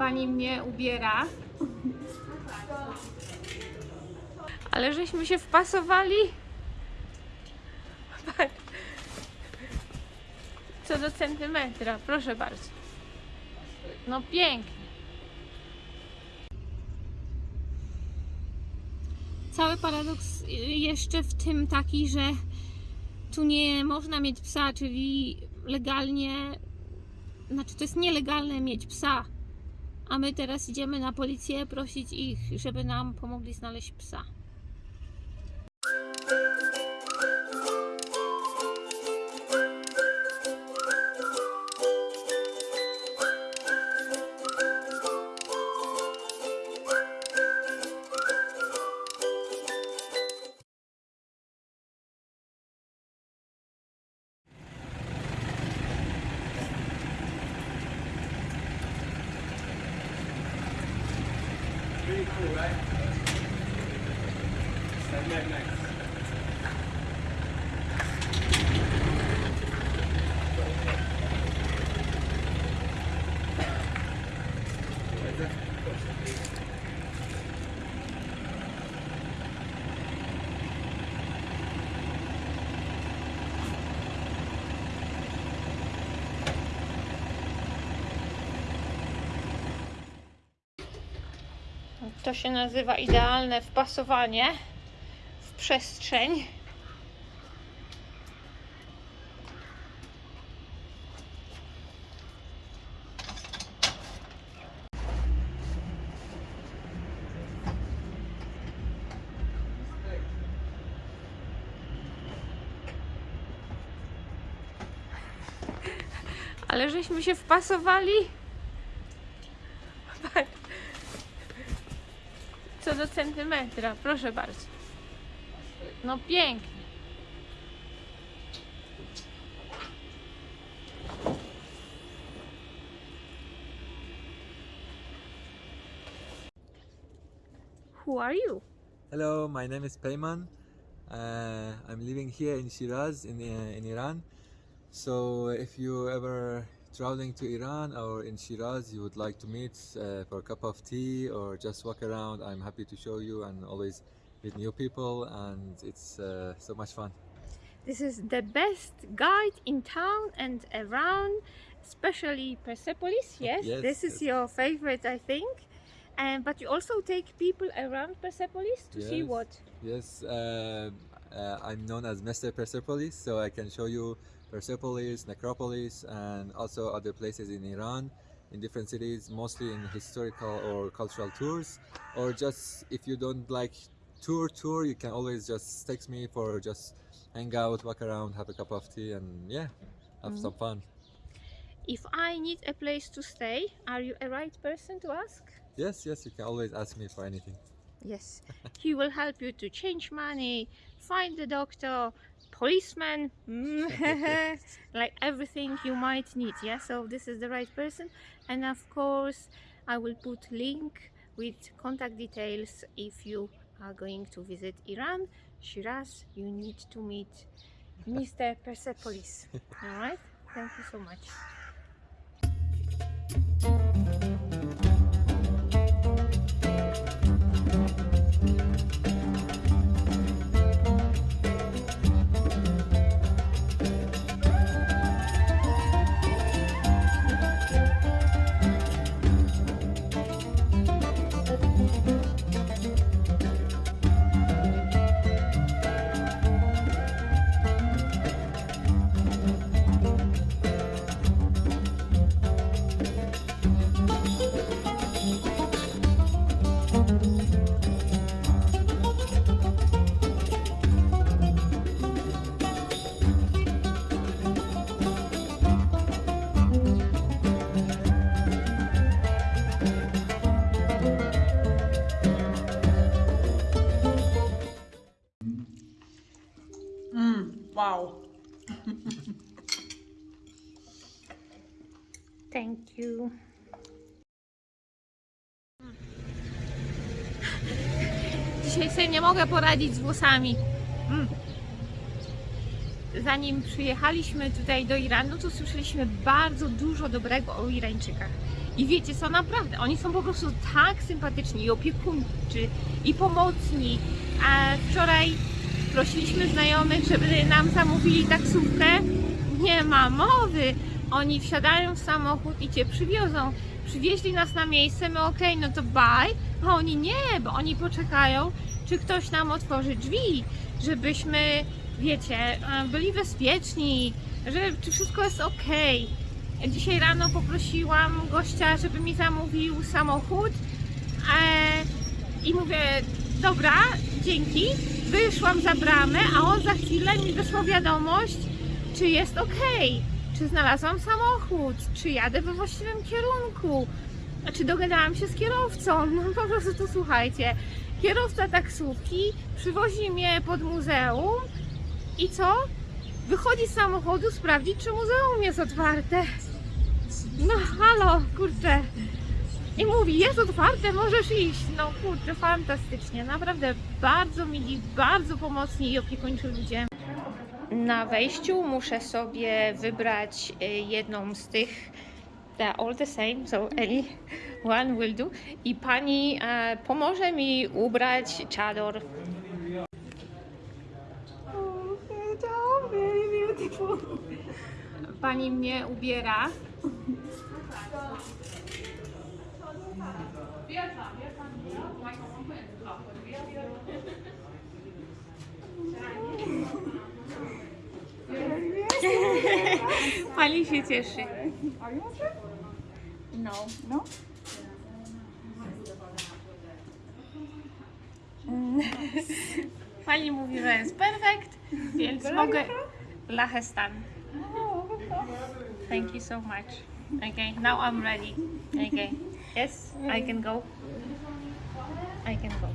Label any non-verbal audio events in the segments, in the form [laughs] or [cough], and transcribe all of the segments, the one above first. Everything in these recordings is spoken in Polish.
pani mnie ubiera. Ale żeśmy się wpasowali. Co do centymetra, proszę bardzo. No pięknie. Cały paradoks jeszcze w tym taki, że tu nie można mieć psa, czyli legalnie, znaczy to jest nielegalne mieć psa. A my teraz idziemy na policję prosić ich, żeby nam pomogli znaleźć psa. To się nazywa idealne wpasowanie w przestrzeń. Ale żeśmy się wpasowali. Do centymetra, proszę bardzo. No pięknie. Who are you? Hello, my name is Peyman. Uh, I'm living here in Shiraz in, uh, in Iran. So if you ever traveling to Iran or in Shiraz, you would like to meet uh, for a cup of tea or just walk around, I'm happy to show you and always meet new people and it's uh, so much fun. This is the best guide in town and around, especially Persepolis. [laughs] Yes, Yes, this is yes. your favorite, I think. And but you also take people around Persepolis to see what? Yes, uh, uh, I'm known as Mr. Persepolis, so I can show you Persepolis, Necropolis, and also other places in Iran, in different cities, mostly in historical or cultural tours. Or just if you don't like tour tour, you can always just text me for just hang out, walk around, have a cup of tea, and yeah, have some mm-hmm. fun. If I need a place to stay, are you a right person to ask? Yes, yes, you can always ask me for anything. Yes, [laughs] he will help you to change money, find the doctor, policeman, [laughs] like everything you might need. Yeah, so this is the right person, and of course, I will put link with contact details if you are going to visit Iran, Shiraz. You need to meet [laughs] Mr. Persepolis. All right, thank you so much. You. Dzisiaj sobie nie mogę poradzić z włosami. Mm. zanim przyjechaliśmy tutaj do Iranu, to słyszeliśmy bardzo dużo dobrego o Irańczykach. I wiecie co, naprawdę, oni są po prostu tak sympatyczni i opiekuńczy i pomocni. A wczoraj prosiliśmy znajomych, żeby nam zamówili taksówkę. Nie ma mowy. Oni wsiadają w samochód i cię przywiozą. Przywieźli nas na miejsce, my okej, no to bye. A oni nie, bo oni poczekają, czy ktoś nam otworzy drzwi, żebyśmy, wiecie, e, byli bezpieczni, że czy wszystko jest okej. Dzisiaj rano poprosiłam gościa, żeby mi zamówił samochód e, i mówię, dobra, dzięki. Wyszłam za bramę, a on za chwilę mi wysłał wiadomość, czy jest okej, czy znalazłam samochód, czy jadę we właściwym kierunku, czy dogadałam się z kierowcą. [laughs] No po prostu to słuchajcie, kierowca taksówki przywozi mnie pod muzeum i co? Wychodzi z samochodu sprawdzić, czy muzeum jest otwarte. No halo, kurczę. I mówi, jest otwarte, możesz iść. No kurczę, fantastycznie. Naprawdę bardzo mili, bardzo pomocni i opiekuńczy ludzie. Na wejściu muszę sobie wybrać y, jedną z tych. They're all the same, so any one will do. I pani e, pomoże mi ubrać czador. Pani mnie ubiera. [laughs] Pani się cieszy. Are you? No. No? [laughs] Pani mówi, że jest perfekt, więc mogę. Lahestan. Thank you so much. Okay, now I'm ready. Okay. Yes, I can go. I can go.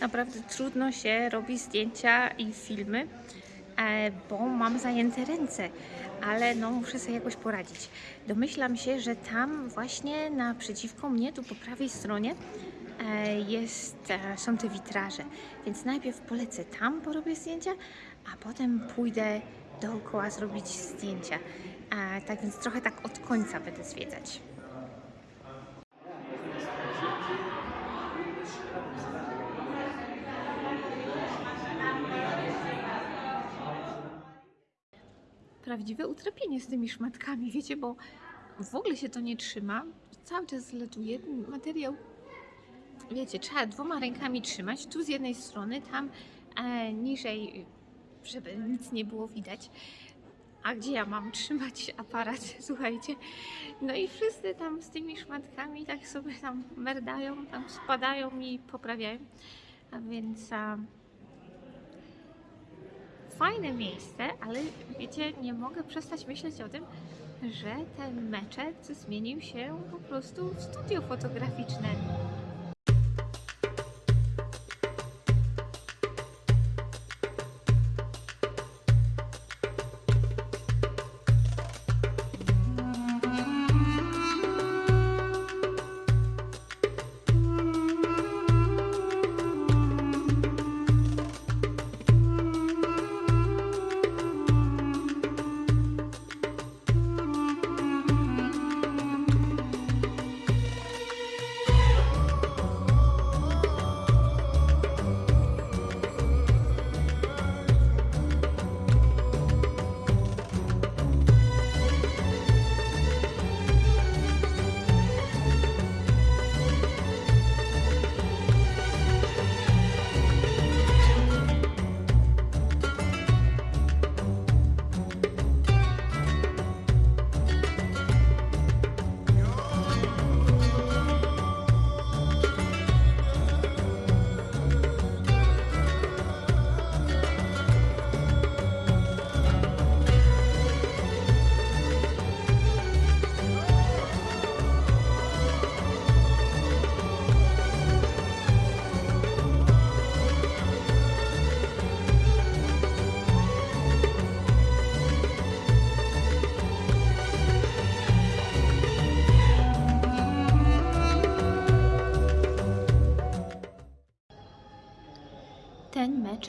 Naprawdę trudno się robi zdjęcia i filmy, e, bo mam zajęte ręce, ale no muszę sobie jakoś poradzić. Domyślam się, że tam właśnie naprzeciwko mnie, tu po prawej stronie, e, jest, e, są te witraże, więc najpierw polecę tam, porobię zdjęcia, a potem pójdę dookoła zrobić zdjęcia. E, Tak więc trochę tak od końca będę zwiedzać. prawdziwe utrapienie z tymi szmatkami, wiecie, bo w ogóle się to nie trzyma. Cały czas zlatuje ten materiał. Wiecie, trzeba dwoma rękami trzymać, tu z jednej strony, tam e, niżej, żeby nic nie było widać. A gdzie ja mam trzymać aparat? [laughs] Słuchajcie. No i wszyscy tam z tymi szmatkami tak sobie tam merdają, tam spadają i poprawiają. A więc a, fajne miejsce, ale wiecie, nie mogę przestać myśleć o tym, że ten meczet zmienił się po prostu w studio fotograficzne.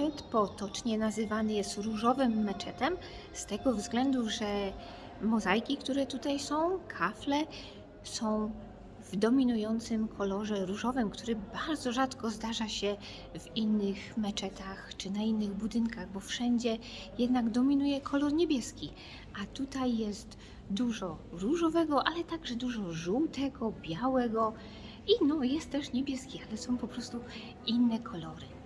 Meczet potocznie nazywany jest różowym meczetem z tego względu, że mozaiki, które tutaj są, kafle są w dominującym kolorze różowym, który bardzo rzadko zdarza się w innych meczetach czy na innych budynkach, bo wszędzie jednak dominuje kolor niebieski, a tutaj jest dużo różowego, ale także dużo żółtego, białego i no jest też niebieski, ale są po prostu inne kolory.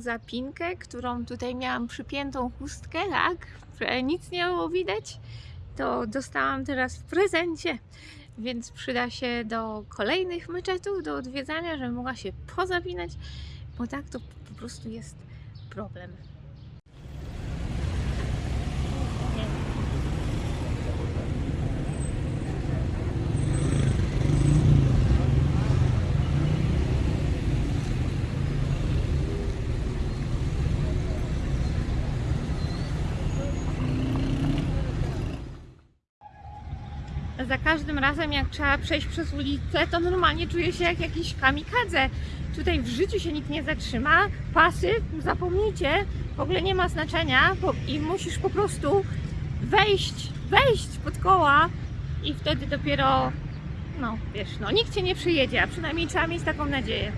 Zapinkę, którą tutaj miałam przypiętą chustkę, tak, nic nie było widać, to dostałam teraz w prezencie, więc przyda się do kolejnych meczetów, do odwiedzania, żebym mogła się pozapinać, bo tak to po prostu jest problem. Za każdym razem jak trzeba przejść przez ulicę, to normalnie czuję się jak jakiś kamikadze. Tutaj w życiu się nikt nie zatrzyma, pasy zapomnijcie, w ogóle nie ma znaczenia bo, i musisz po prostu wejść, wejść pod koła i wtedy dopiero, no wiesz, no nikt cię nie przyjedzie, a przynajmniej trzeba mieć taką nadzieję.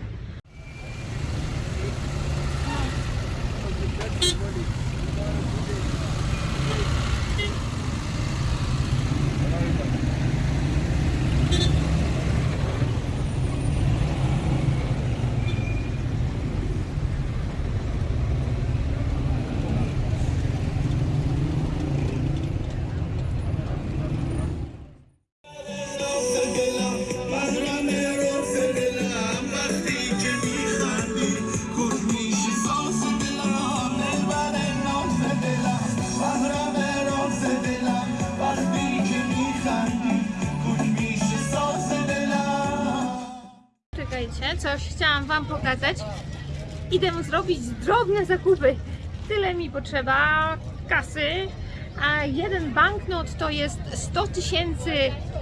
Idę zrobić drobne zakupy. Tyle mi potrzeba kasy, a jeden banknot to jest 100 tysięcy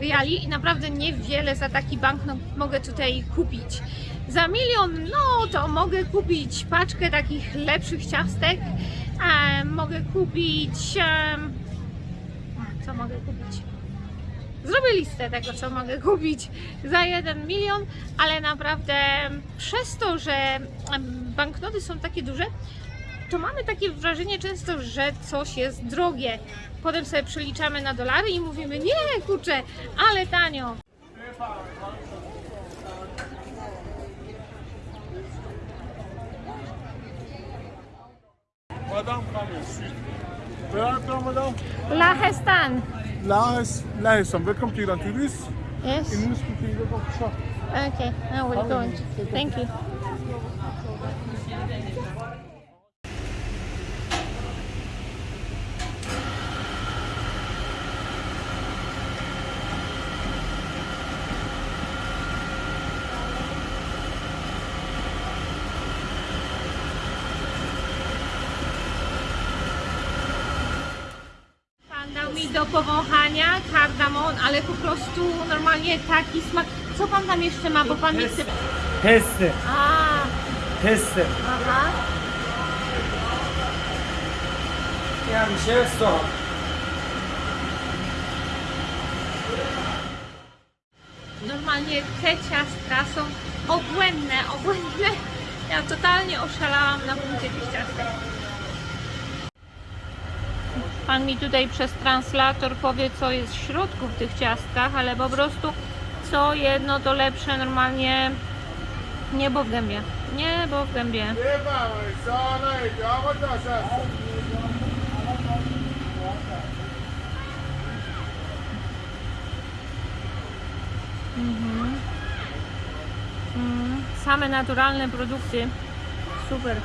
reali i naprawdę niewiele za taki banknot mogę tutaj kupić. Za milion, no to mogę kupić paczkę takich lepszych ciastek, a mogę kupić... em, co mogę kupić? Zrobię listę tego, co mogę kupić za 1 milion, ale naprawdę przez to, że banknoty są takie duże, to mamy takie wrażenie często, że coś jest drogie. Potem sobie przeliczamy na dolary i mówimy, nie kurczę, ale tanio. Madame, come here, sweet. Where are you from, madame? Lahestan. Laos, Laos. Welcome to Iran tourists. Yes. English speaking, welcome to shop. Okay, now we're going. Thank you. Pan dał mi do powąchania kardamon, ale po prostu normalnie taki smak. Co pan tam jeszcze ma, bo pan mi chce... A, peste. aha. Ja myślę, co? Normalnie te ciastka są obłędne, obłędne. Ja totalnie oszalałam na punkcie tych ciastek. Pan mi tutaj przez translator powie, co jest w środku w tych ciastkach, ale po prostu co jedno to lepsze normalnie niebo w gębie. Niebo w gębie. Mhm. Mm, same naturalne produkty. Super.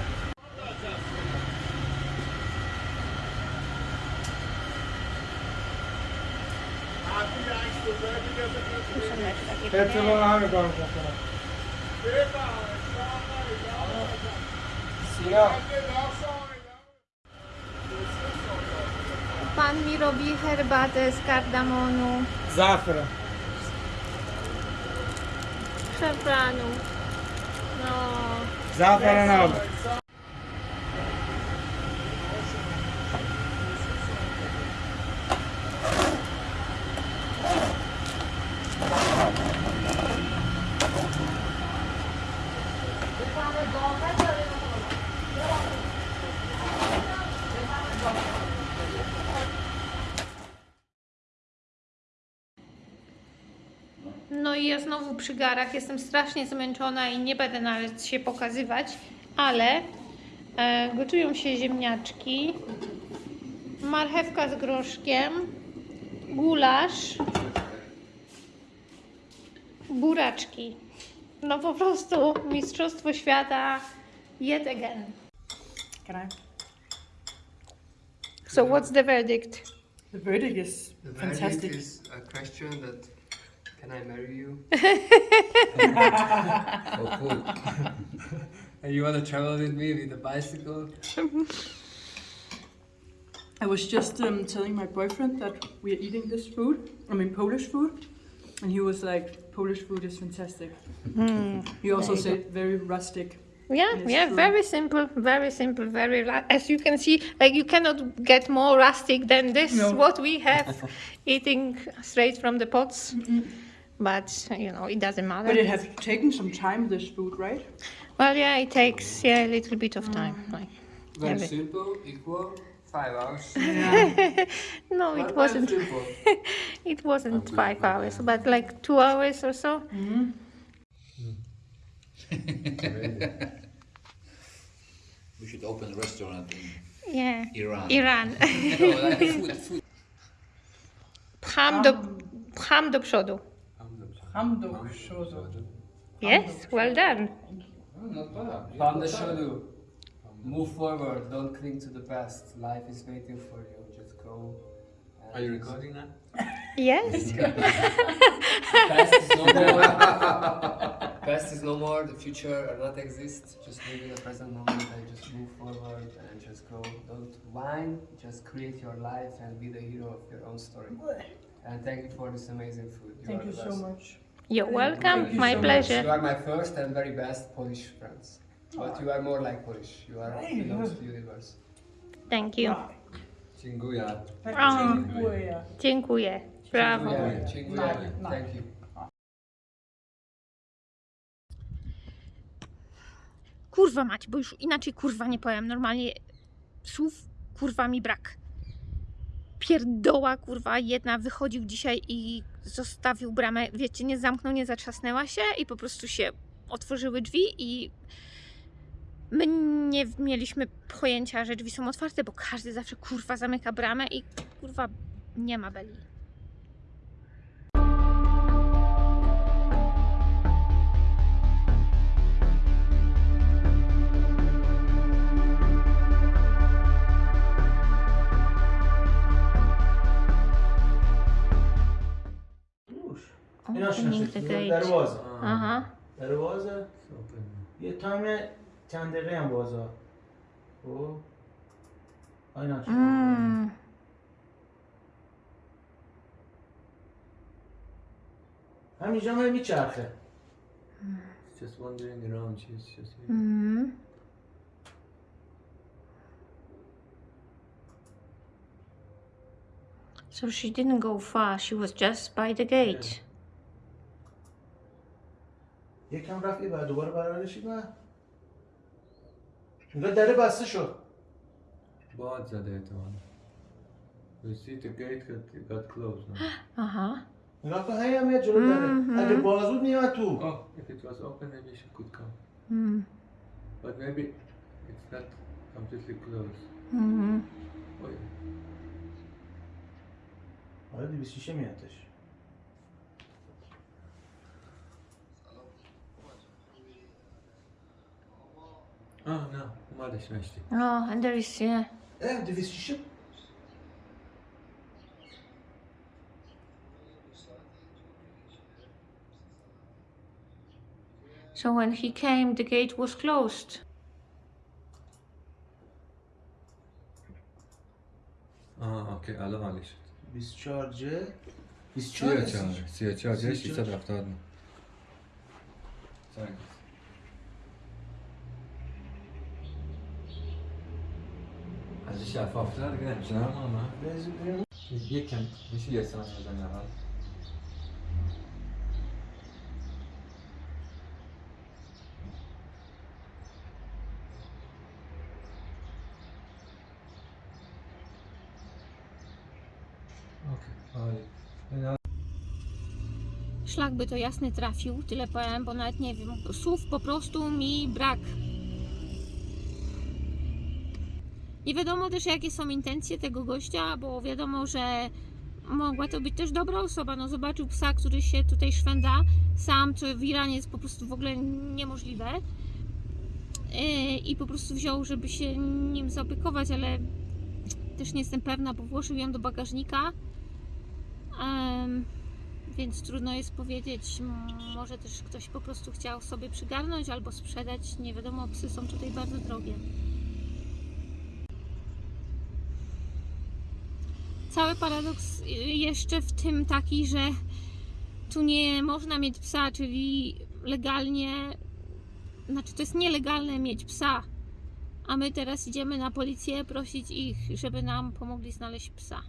Pan mi robi herbatę z kardamonu. Zafra. Szafranu. No. Zafranowy. Znowu przy garach jestem strasznie zmęczona i nie będę nawet się pokazywać, ale e, gotują się ziemniaczki, marchewka z groszkiem, gulasz, buraczki. No po prostu mistrzostwo świata yet again. Can I? So what's the verdict? The verdict is The fantastic. verdict is a question that can I marry you? [laughs] Oh, cool. [laughs] and you want to travel with me with a bicycle? [laughs] I was just um, telling my boyfriend that we are eating this food. I mean Polish food, and he was like, "Polish food is fantastic." He also said very rustic. Yeah, yeah, true. very simple, very simple, very as you can see, like you cannot get more rustic than this. No. What we have, eating straight from the pots, but you know it doesn't matter. But it has taken some time. This food, right? well, yeah, it takes yeah a little bit of time. Mm. Like, Very Every- simple, equal, five hours. Yeah. [laughs] no, But [laughs] it wasn't. It wasn't five hours, but like two hours or so. Mm-hmm. [laughs] We should open a restaurant in Yeah, Iran. Iran. No, oh, like food, food. Pcham do, um, pcham do przodu. Yes, well done. Found the. Move forward, don't cling to the past. Life is waiting for you. Just go. Are you recording now? [laughs] Yes. [laughs] Past is no more. past is no more. The future will not exist. Just live in the present moment and just move forward and just go. Don't whine. Just create your life and be the hero of your own story. And thank you for this amazing food. You Thank you so much. You're Thank welcome. you My so much. pleasure. You are my first and very best Polish friends. But you are more like Polish. You are belongs to the universe. Thank you. Dziękuję. O, dziękuję. Brawo. Dziękuję. Dziękuję. Thank you. Kurwa mać, bo już inaczej kurwa nie powiem. Normalnie słów kurwa mi brak. Pierdoła kurwa jedna wychodził dzisiaj i zostawił bramę, wiecie, nie zamknął, nie zatrzasnęła się i po prostu się otworzyły drzwi i my nie mieliśmy pojęcia, że drzwi są otwarte, bo każdy zawsze kurwa zamyka bramę i kurwa nie ma beli. دروازه Aha. دروازه یه تایم چند دقیقه هم بازه خب اینا چی Mm. همینجا من میچرخه It's just wandering around. She's just. Mm. So she didn't go far, she was just by the gate. یکم رفت بعد دوباره برگردشید نه انگار دره بسته شد باد زده احتمالا. You see the gate got, got closed now. Aha. نگاه کن هی هم میاد جلو دره اگه باز بود میاد تو Oh, if it was open, maybe she could come. Mm. But maybe it's not completely closed. Mm. Yeah. آره دیویس شیشه میادش Oh no, ma da Oh, No, and there is, yeah. E, gdy wiesz? So when he came, the gate was closed. آه اوکی الان حالی شد charge, ج 24 34 34 6 7 70 سنگ Bence şeffaflar gelmişler ama Bilgiyken bir şey yesem özenler var. Szlak by to jasny trafił, tyle powiem, bo nawet nie wiem, słów po prostu mi brak. Nie wiadomo też jakie są intencje tego gościa, bo wiadomo, że mogła to być też dobra osoba. No zobaczył psa, który się tutaj szwenda sam, co w Iranie jest po prostu w ogóle niemożliwe. Yy, I po prostu wziął, żeby się nim zaopiekować, ale też nie jestem pewna, bo włożył ją do bagażnika. Więc trudno jest powiedzieć. Może też ktoś po prostu chciał sobie przygarnąć albo sprzedać. Nie wiadomo, psy są tutaj bardzo drogie. Cały paradoks y, jeszcze w tym taki, że tu nie można mieć psa, czyli legalnie, znaczy to jest nielegalne mieć psa. A my teraz idziemy na policję prosić ich, żeby nam pomogli znaleźć psa.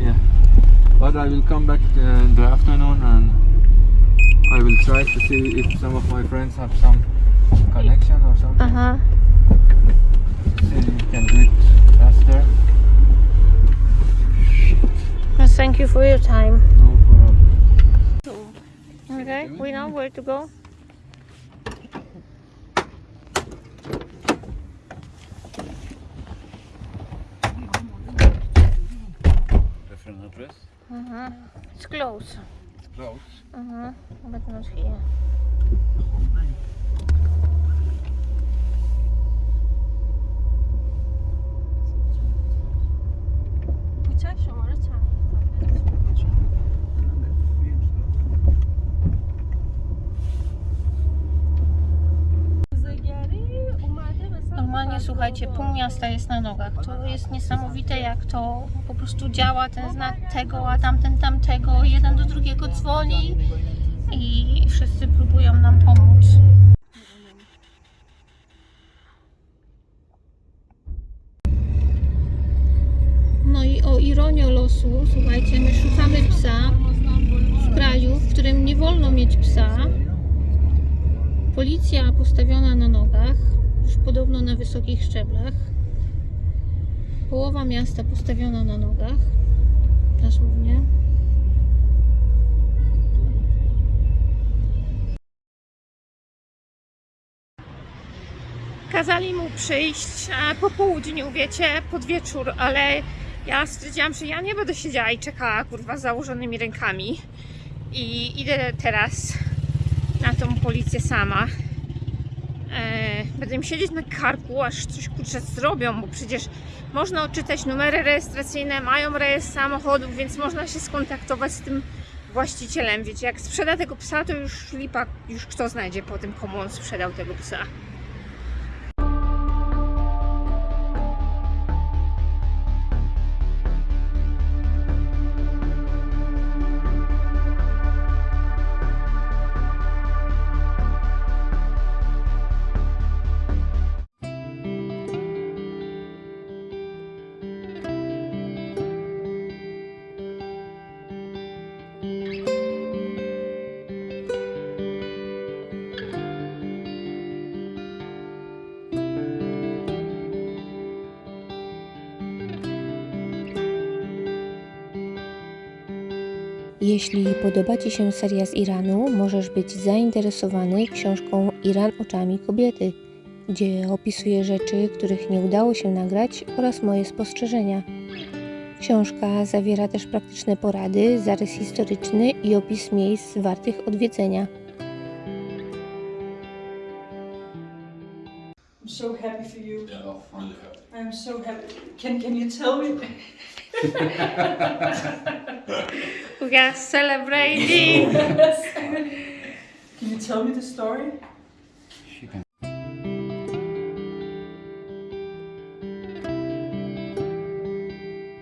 Yeah. But I will come back uh, in the afternoon and I will try to see if some of my friends have some connection or something. Aha. See if we can do it faster. Thank you for your time. No problem. Okay, we know where to go. Reference address? Uh-huh. It's close. brood. Uh -huh. je nog scheren? Słuchajcie, pół miasta jest na nogach. To jest niesamowite jak to po prostu działa, ten znak tego, a tamten tamtego, jeden do drugiego dzwoni i wszyscy próbują nam pomóc. No i o ironię losu, słuchajcie, my szukamy psa w kraju, w którym nie wolno mieć psa. Policja postawiona na nogach, już podobno na wysokich szczeblach. Połowa miasta postawiona na nogach, dosłownie. Kazali mu przyjść po południu, wiecie, pod wieczór, ale ja stwierdziłam, że ja nie będę siedziała i czekała, kurwa, z założonymi rękami. I idę teraz na tą policję sama. E, będę im siedzieć na karku, aż coś kurczę zrobią, bo przecież można odczytać numery rejestracyjne, mają rejestr samochodów, więc można się skontaktować z tym właścicielem. Wiecie, jak sprzeda tego psa, to już lipa, już kto znajdzie po tym, komu on sprzedał tego psa. Jeśli podoba Ci się seria z Iranu, możesz być zainteresowany książką Iran oczami kobiety, gdzie opisuję rzeczy, których nie udało się nagrać oraz moje spostrzeżenia. Książka zawiera też praktyczne porady, zarys historyczny i opis miejsc wartych odwiedzenia. I'm so happy for you. Yeah, oh, really happy. I'm so happy. Can can you tell me? [laughs] [laughs] We are celebrating. [laughs] Can you tell me the story?